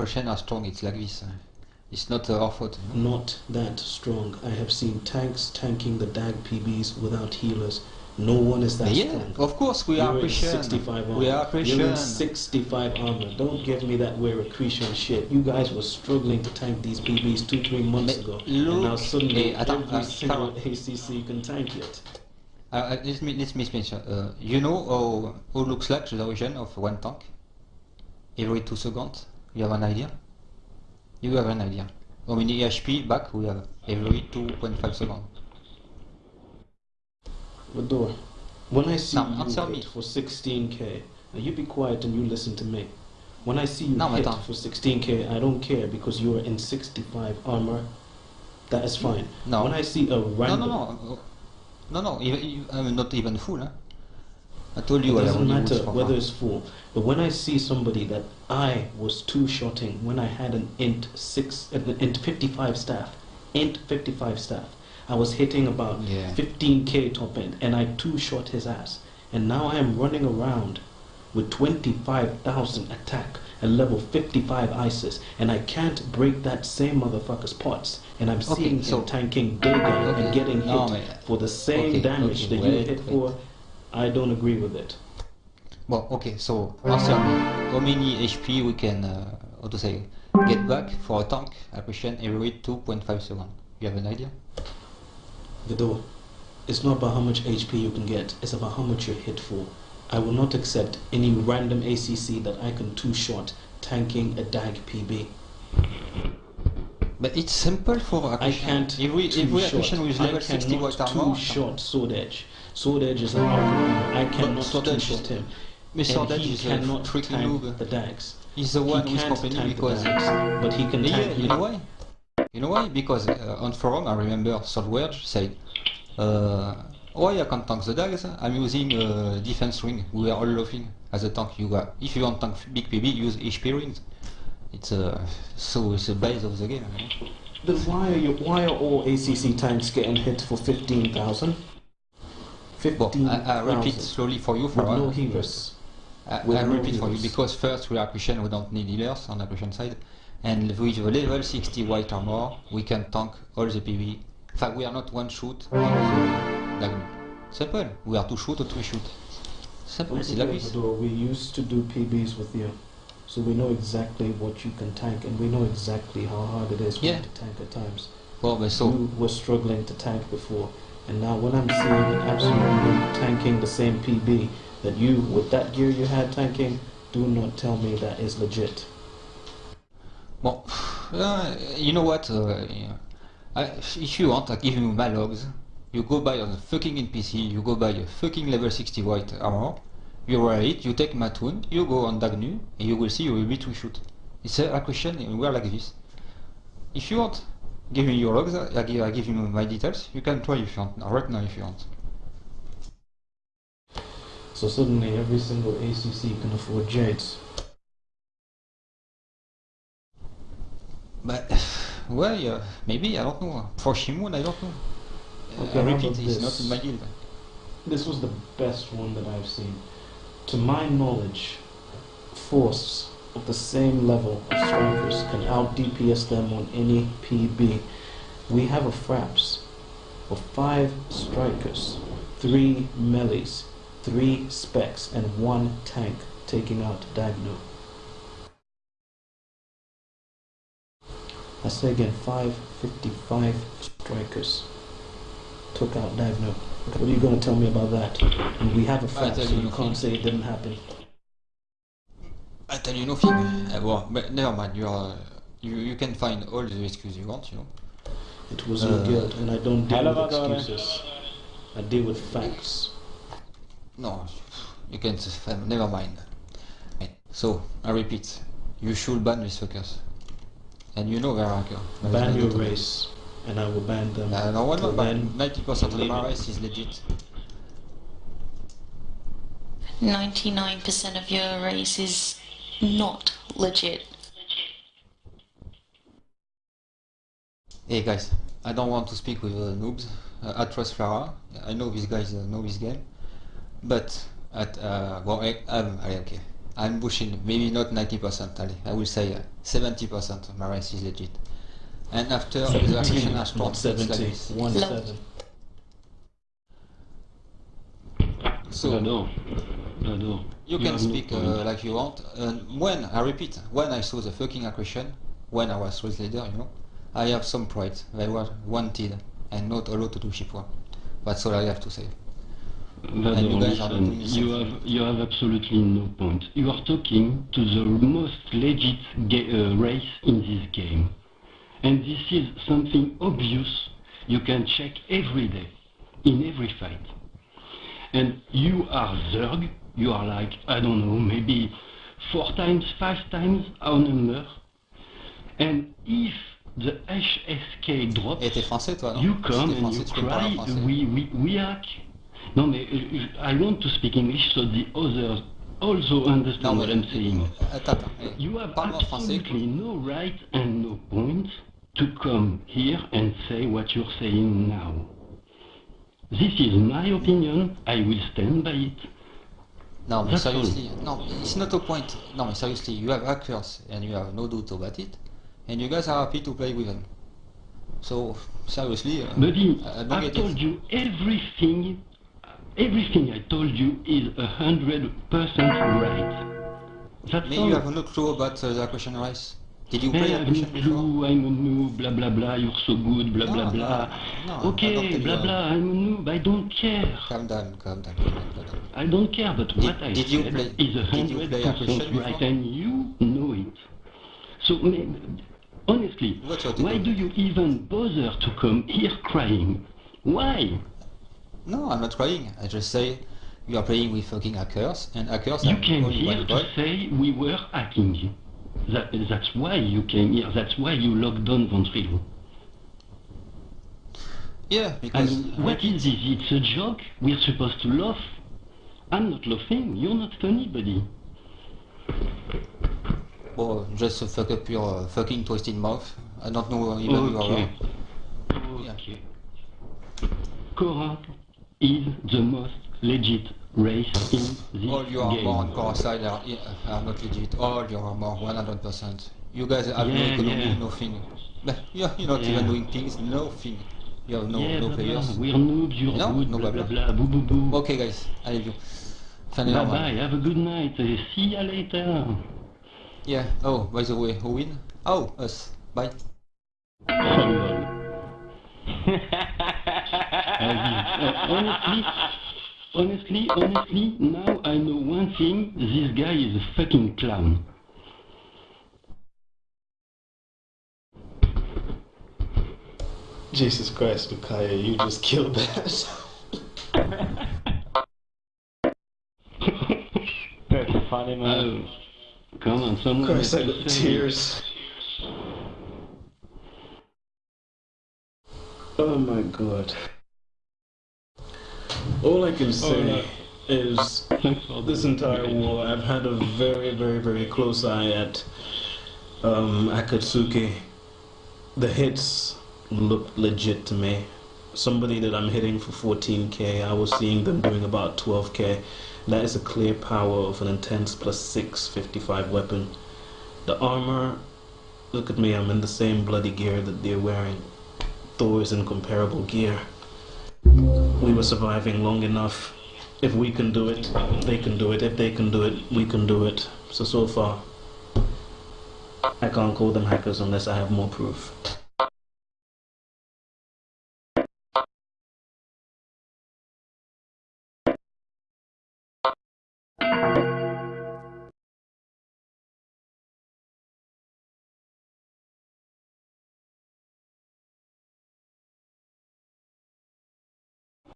Russian are strong, it's like this. It's not our fault. Not that strong. I have seen tanks tanking the DAG PBs without healers. No one is that yeah, strong. of course we are You're in Christian. 65 armor. We are You're in 65 armor. Don't give me that we're Accretia shit. You guys were struggling to tank these PBs two, three months ago. and now suddenly eh, attends, every uh, single ACC can tank it. Uh, let me let me mention. Uh, you know how how looks like the origin of one tank every two seconds. You have an idea. You have an idea. How many HP back we have every 2.5 seconds? Vador, when I see Now, you hit me. for 16k, now you be quiet and you listen to me. When I see you No, hit for 16k, I don't care because you are in 65 armor. That is fine. No. When I see a No, random, no, no, no, no. Even, even, I'm not even full. Huh? I told you it doesn't matter whether it's full. But when I see somebody that I was two shotting when I had an int six, an int 55 staff, int 55 staff, I was hitting about Yeah. 15k top end, and I two shot his ass. And now I am running around with 25,000 attack and level 55 ISIS, and I can't break that same motherfucker's pots. And I'm Okay, seeing so- him tanking Dagon Okay, and getting hit for the same okay, damage that you hit wait. for. I don't agree with it. Well, okay. So answer me. How many HP we can, uh, how to say, get back for a tank appreciation every 2.5 seconds? You have an idea? Vidor, it's not about how much HP you can get, it's about how much you're hit for. I will not accept any random ACC that I can two shot tanking a DAG PB. But it's simple for I Accretia. can't Every two every shot. Accretia with I level 60 cannot white two-shot Sword Edge. Sword Edge is an armor. I cannot Sword two Edge shot him. Mais And Edge he is cannot freaking tank noob. the DAGs. He's the He one who is can't complaining tank the because. DAGs, but he can Yeah, tank you know why? You know why? Because uh, on forum I remember Swordwedge said, uh, why I can't tank the dags? I'm using uh, defense ring. We are all laughing as a tank. You got, if you want tank big PB, use HP rings. It's uh, so it's the base of the game. you know? Then why are you, why are all ACC tanks getting hit for 15,000? Well, I, I repeat slowly for you for no uh, healers. I, with I no repeat for you because first we are Christian, we don't need healers on the Christian side, and with the level 60 white armor, we can tank all the PV. In fact, we are not one shoot Simple. We are two shoot or three shoot. Simple. C'est la vis. We used to do PBs with you, so we know exactly what you can tank, and we know exactly how hard it is Yeah. to tank at times. Ben so. You were struggling to tank before, and now when I'm seeing an absolute noob tanking the same PB that you, with that gear you had tanking, do not tell me that is legit. Bon, uh, you know what? Uh. I, if you want, I give you my logs. You go buy on the fucking NPC, you go buy a fucking level 60 white armor, you wear it, you take Matun, you go on Dagnu, and you will see you will be two shoot. It's a, question, and we're like this. If you want, give me your logs, I give, I give you my details, you can try if you want, right now if you want. So suddenly every single ACC can afford Jades. But, well, yeah, maybe, I don't know. For Shimon, I don't know. Okay, uh, I repeat, about it's this? not in my guild. This was the best one that I've seen. To my knowledge, force of the same level of strikers can out DPS them on any PB. We have a Fraps of five strikers, three melees, three specs, and one tank taking out Dagno. I say again, 555 strikers took out Dagno. What are you going to tell me about that? And we have a tell so you can't say it didn't happen. I tell you nothing. Uh, well, but never mind. You are, you you can find all the excuses you want. You know. It was your Uh, guilt, and I don't deal with excuses. I deal with facts. No, you can. s- f- Never mind. So I repeat, you should ban these fuckers. And you know they're hacker. There is Ban your doubt about it. race, and I will ban them. Uh, no, one ban. Ninety percent of leave my race is legit. 99% of your race is not legit. Hey guys, I don't want to speak with uh, noobs. Uh, I trust Farah. I know these guys uh, know this game, but at uh, well, I, am allez, okay. I'm pushing maybe not 90%, Ali. I will say uh, 70% of my race is legit. And after the Accretia has Not started, it's like 70, this. 1 No. 7. So J'adore. J'adore. you can no speak uh, like you want. And when I repeat, when I saw the fucking Accretia, when I was race leader, you know, I have some pride. I was wanted and not allowed to do ship one. That's all I have to say. Vador, you guys are listen, doing you have you have absolutely no point. You are talking to the most legit uh, race in this game, and this is something obvious. You can check every day, in every fight. And you are Zerg. You are like I don't know, maybe four times, five times our number. And if the HSK drops, Et t'es français, toi, non you come and français, you tu peux me parler en cry, we, we, we hack. No, mais uh, I want to speak English so the others also understand Non, what I'm saying. Attends, attends. You have Parle-moi en français. absolutely no right and no point to come here and say what you're saying now. This is my opinion. I will stand by it. No, but seriously, no, it's not a point. No, but seriously, you have hackers and you have no doubt about it, and you guys are happy to play with them. So seriously, uh, Buddy, I I've get told it. you everything. Everything I told you is a hundred percent right. That's Maybe all. you have no clue about uh, the question race. Did you play I that have no question I'm a noob, blah blah blah, you're so good, blah No, blah blah. no, okay, blah you blah, I'm a noob, I don't care. Calm down, calm down, calm down, calm down. I don't care, but Did- what I did you said play- is a hundred percent right, before? and you know it. So, honestly, why do you even bother to come here crying? Why? No, I'm not crying. I just say you are playing with fucking hackers, and hackers You are came here to say we were hacking. That, that's why you came here. That's why you locked down Ventrilo. Yeah, because mean, what is this? It's a joke? We're supposed to laugh? I'm not laughing. You're not funny, buddy. well, just fuck up your uh, fucking twisted mouth. I don't know even who you Okay. are. Okay. Cora is the most legit race in this All your game. core are, are not legit. All your armor, 100%. You guys have no Yeah, economy, yeah. nothing. You're, you're not Yeah. even doing things, nothing. You have no, yeah, no blah, players. We're noobs, you're No, good, no blah, blah, blah, blah, boo, boo, boo. Okay guys, I leave you. Finally, bye bye, have a good night. Uh, See you later. Yeah, oh, by the way, who win? Oh, us. Bye. Followed. uh, honestly, honestly, honestly, now I know one thing. This guy is a fucking clown. Jesus Christ, Bukaya, you just killed that. That's funny, man. Oh, come on, someone Christ, I got say- tears. Oh my god. All I can say is Thanks for this entire war, I've had a very, very, very close eye at um, Akatsuki. The hits looked legit to me. Somebody that I'm hitting for 14k, I was seeing them doing about 12k. That is a clear power of an intense plus 6 55 weapon. The armor, look at me, I'm in the same bloody gear that they're wearing. Thor is in comparable gear. We were surviving long enough. If we can do it, they can do it. If they can do it, we can do it. So, so far, I can't call them hackers unless I have more proof.